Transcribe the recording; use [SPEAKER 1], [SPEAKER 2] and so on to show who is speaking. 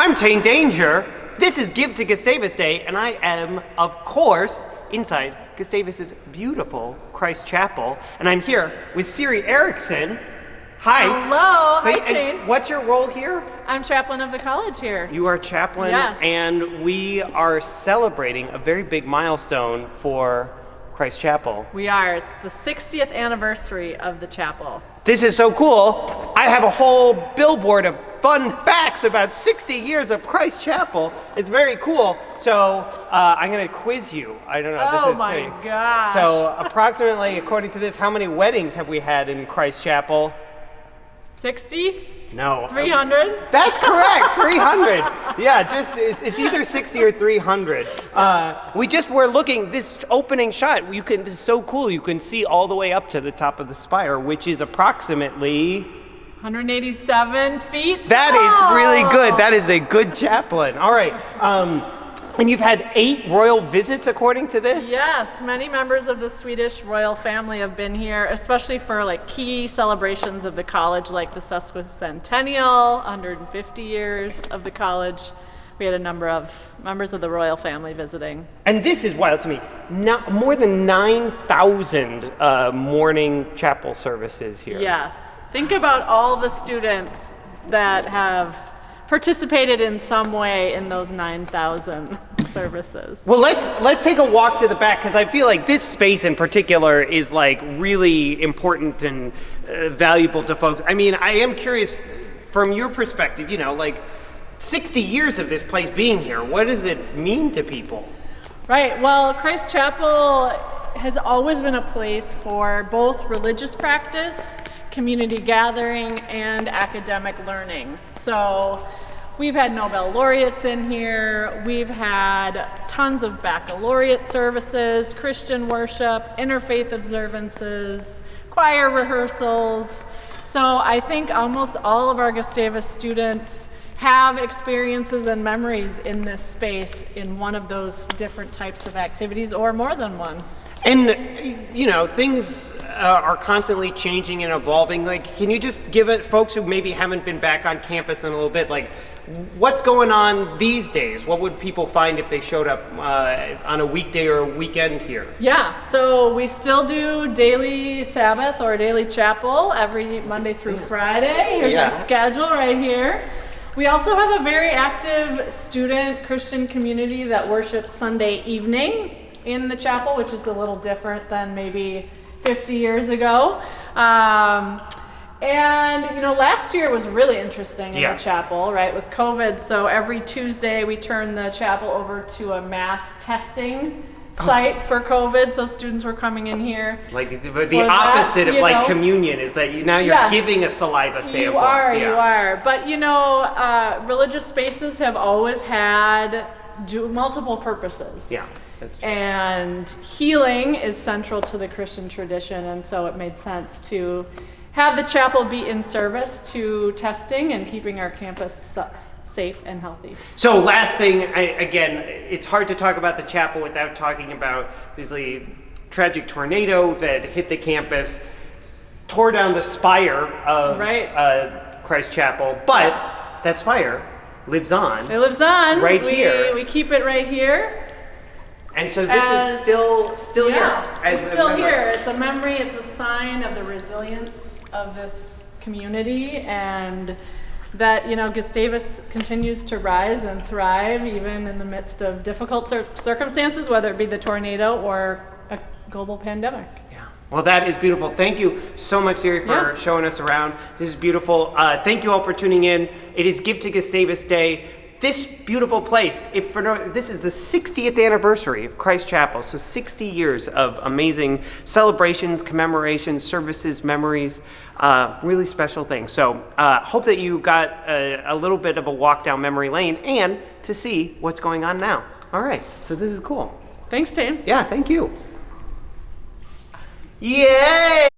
[SPEAKER 1] I'm Tane Danger. This is Give to Gustavus Day, and I am, of course, inside Gustavus's beautiful Christ Chapel. And I'm here with Siri Erickson. Hi.
[SPEAKER 2] Hello. Hi, Tane.
[SPEAKER 1] What's your role here?
[SPEAKER 2] I'm chaplain of the college here.
[SPEAKER 1] You are chaplain,
[SPEAKER 2] Yes.
[SPEAKER 1] and we are celebrating a very big milestone for Christ Chapel.
[SPEAKER 2] We are. It's the 60th anniversary of the chapel.
[SPEAKER 1] This is so cool. I have a whole billboard of fun facts about 60 years of Christ Chapel. It's very cool. So uh, I'm going to quiz you. I don't know.
[SPEAKER 2] Oh
[SPEAKER 1] this is
[SPEAKER 2] my
[SPEAKER 1] silly.
[SPEAKER 2] gosh.
[SPEAKER 1] So approximately, according to this, how many weddings have we had in Christ Chapel?
[SPEAKER 2] 60?
[SPEAKER 1] No.
[SPEAKER 2] 300?
[SPEAKER 1] That's correct, 300. Yeah, just it's, it's either 60 or 300. Uh, we just were looking this opening shot. You can this is so cool. You can see all the way up to the top of the spire, which is approximately.
[SPEAKER 2] 187 feet?
[SPEAKER 1] That is really good. That is a good chaplain. All right. Um, and you've had eight royal visits according to this.
[SPEAKER 2] Yes, many members of the Swedish royal family have been here, especially for like key celebrations of the college, like the sesquicentennial, 150 years of the college. We had a number of members of the royal family visiting.
[SPEAKER 1] And this is wild to me. No, more than 9,000 uh, morning chapel services here.
[SPEAKER 2] Yes. Think about all the students that have participated in some way in those 9,000 services.
[SPEAKER 1] Well, let's let's take a walk to the back because I feel like this space in particular is like really important and uh, valuable to folks. I mean, I am curious from your perspective. You know, like 60 years of this place being here. What does it mean to people?
[SPEAKER 2] Right. Well, Christ Chapel has always been a place for both religious practice, community gathering, and academic learning. So we've had Nobel laureates in here. We've had tons of baccalaureate services, Christian worship, interfaith observances, choir rehearsals. So I think almost all of our Gustavus students have experiences and memories in this space in one of those different types of activities or more than one.
[SPEAKER 1] And you know, things uh, are constantly changing and evolving. Like, can you just give it folks who maybe haven't been back on campus in a little bit, like what's going on these days? What would people find if they showed up uh, on a weekday or a weekend here?
[SPEAKER 2] Yeah, so we still do daily Sabbath or daily chapel every Monday through Friday. Here's
[SPEAKER 1] Yeah.
[SPEAKER 2] our schedule right here. We also have a very active student Christian community that worships Sunday evening in the chapel, which is a little different than maybe 50 years ago. Um, and you know, last year was really interesting in
[SPEAKER 1] Yeah.
[SPEAKER 2] the chapel, right, with COVID. So every Tuesday we turned the chapel over to a mass testing
[SPEAKER 1] Oh.
[SPEAKER 2] site for COVID. So students were coming in here.
[SPEAKER 1] Like the, the
[SPEAKER 2] For that,
[SPEAKER 1] opposite of like
[SPEAKER 2] know.
[SPEAKER 1] communion is that you now you're
[SPEAKER 2] Yes.
[SPEAKER 1] giving a saliva sample.
[SPEAKER 2] You are, you are. But you know, uh, religious spaces have always had do multiple purposes.
[SPEAKER 1] Yeah.
[SPEAKER 2] And healing is central to the Christian tradition, and so it made sense to have the chapel be in service to testing and keeping our campus safe and healthy.
[SPEAKER 1] So last thing, I, again, it's hard to talk about the chapel without talking about this tragic tornado that hit the campus, tore down the spire of
[SPEAKER 2] Right.
[SPEAKER 1] uh, Christ Chapel, but that spire lives on,
[SPEAKER 2] It lives on.
[SPEAKER 1] Right
[SPEAKER 2] we,
[SPEAKER 1] here.
[SPEAKER 2] We keep it right here.
[SPEAKER 1] And so this
[SPEAKER 2] as-
[SPEAKER 1] is still still
[SPEAKER 2] yeah,
[SPEAKER 1] here. as
[SPEAKER 2] It's
[SPEAKER 1] a
[SPEAKER 2] still
[SPEAKER 1] memory.
[SPEAKER 2] here. It's a memory. It's a sign of the resilience of this community and that you know Gustavus continues to rise and thrive even in the midst of difficult cir- circumstances, whether it be the tornado or a global pandemic.
[SPEAKER 1] Yeah. Well, that is beautiful. Thank you so much, Siri, for
[SPEAKER 2] Yeah.
[SPEAKER 1] showing us around. This is beautiful. Uh, thank you all for tuning in. It is Give to Gustavus Day. This beautiful place, if for no, this is the 60th anniversary of Christ Chapel, so 60 years of amazing celebrations, commemorations, services, memories, uh, really special things. So, uh, hope that you got a, a little bit of a walk down memory lane and to see what's going on now. All right, so this is cool.
[SPEAKER 2] Thanks, Tim.
[SPEAKER 1] Yeah, thank you. Yay!